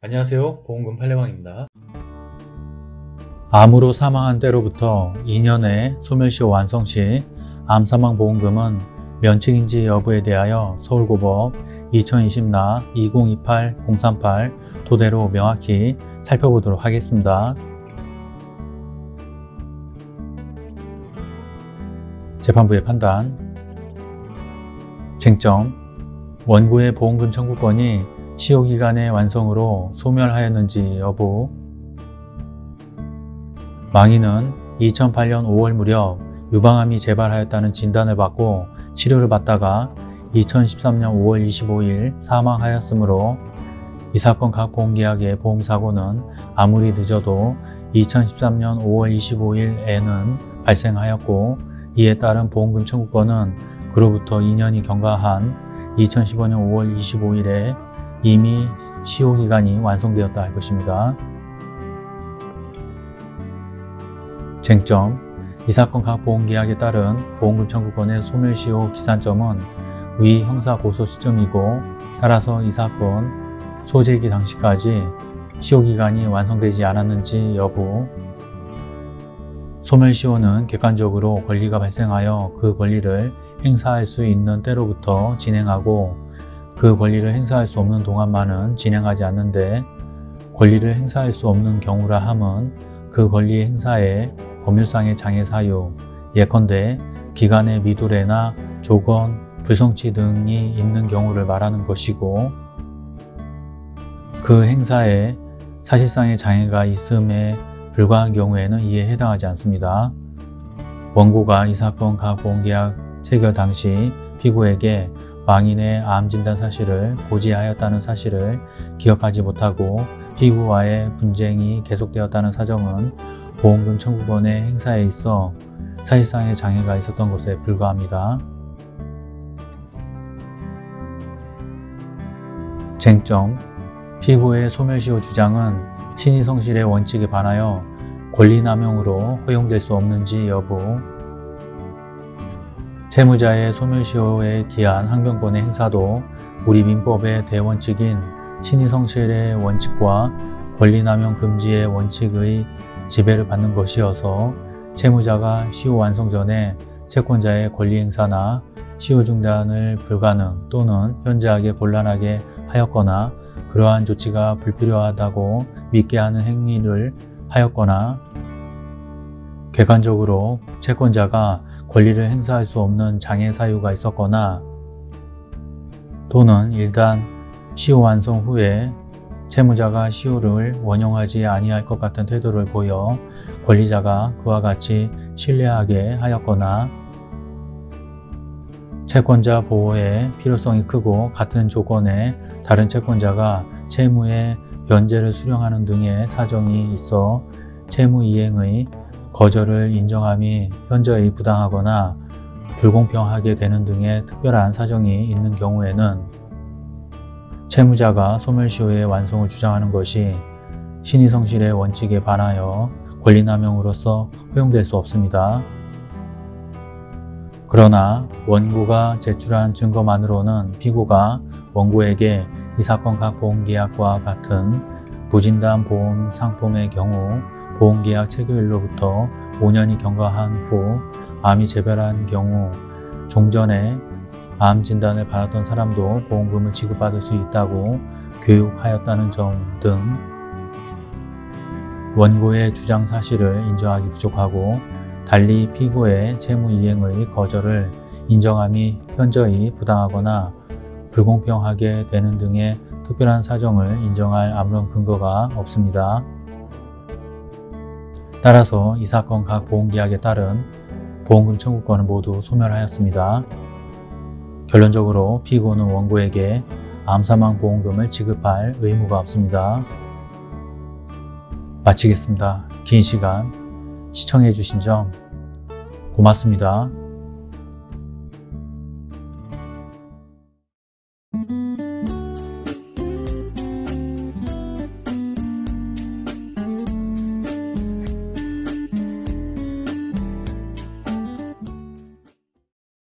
안녕하세요. 보험금 팔례방입니다. 암으로 사망한 때로부터 2년의 소멸시효 완성 시 암사망보험금은 면책인지 여부에 대하여 서울고법 2020나 2028-038 토대로 명확히 살펴보도록 하겠습니다. 재판부의 판단. 쟁점. 원고의 보험금 청구권이 시효기간의 완성으로 소멸하였는지 여부. 망인은 2008년 5월 무렵 유방암이 재발하였다는 진단을 받고 치료를 받다가 2013년 5월 25일 사망하였으므로 이 사건 각 보험계약의 보험사고는 아무리 늦어도 2013년 5월 25일에는 발생하였고 이에 따른 보험금 청구권은 그로부터 2년이 경과한 2015년 5월 25일에 이미 시효기간이 완성되었다 할 것입니다. 쟁점 이 사건 각 보험계약에 따른 보험금 청구권의 소멸시효 기산점은 위 형사고소 시점이고 따라서 이 사건 소재기 당시까지 시효기간이 완성되지 않았는지 여부 소멸시효는 객관적으로 권리가 발생하여 그 권리를 행사할 수 있는 때로부터 진행하고 그 권리를 행사할 수 없는 동안만은 진행하지 않는데 권리를 행사할 수 없는 경우라 함은 그 권리 행사에 법률상의 장애 사유, 예컨대 기간의 미도래나 조건, 불성치 등이 있는 경우를 말하는 것이고 그 행사에 사실상의 장애가 있음에 불과한 경우에는 이에 해당하지 않습니다. 원고가 이 사건 각 보험계약 체결 당시 피고에게 망인의 암 진단 사실을 고지하였다는 사실을 기억하지 못하고 피고와의 분쟁이 계속되었다는 사정은 보험금 청구권의 행사에 있어 사실상의 장애가 있었던 것에 불과합니다. 쟁점 피고의 소멸시효 주장은 신의성실의 원칙에 반하여 권리남용으로 허용될 수 없는지 여부 채무자의 소멸시효에 기한 항변권의 행사도 우리 민법의 대원칙인 신의성실의 원칙과 권리남용 금지의 원칙의 지배를 받는 것이어서 채무자가 시효 완성 전에 채권자의 권리 행사나 시효 중단을 불가능 또는 현저하게 곤란하게 하였거나 그러한 조치가 불필요하다고 믿게 하는 행위를 하였거나 객관적으로 채권자가 권리를 행사할 수 없는 장애 사유가 있었거나 또는 일단 시효 완성 후에 채무자가 시효를 원용하지 아니할 것 같은 태도를 보여 권리자가 그와 같이 신뢰하게 하였거나 채권자 보호의 필요성이 크고 같은 조건에 다른 채권자가 채무의 변제를 수령하는 등의 사정이 있어 채무 이행의 거절을 인정함이 현저히 부당하거나 불공평하게 되는 등의 특별한 사정이 있는 경우에는 채무자가 소멸시효의 완성을 주장하는 것이 신의성실의 원칙에 반하여 권리남용으로서 허용될 수 없습니다. 그러나 원고가 제출한 증거만으로는 피고가 원고에게 이 사건 각 보험계약과 같은 부진단 보험 상품의 경우 보험계약 체결일로부터 5년이 경과한 후 암이 재발한 경우 종전에 암 진단을 받았던 사람도 보험금을 지급받을 수 있다고 교육하였다는 점 등 원고의 주장 사실을 인정하기 부족하고 달리 피고의 채무 이행의 거절을 인정함이 현저히 부당하거나 불공평하게 되는 등의 특별한 사정을 인정할 아무런 근거가 없습니다. 따라서 이 사건 각 보험계약에 따른 보험금 청구권은 모두 소멸하였습니다. 결론적으로 피고는 원고에게 암사망 보험금을 지급할 의무가 없습니다. 마치겠습니다. 긴 시간 시청해 주신 점 고맙습니다.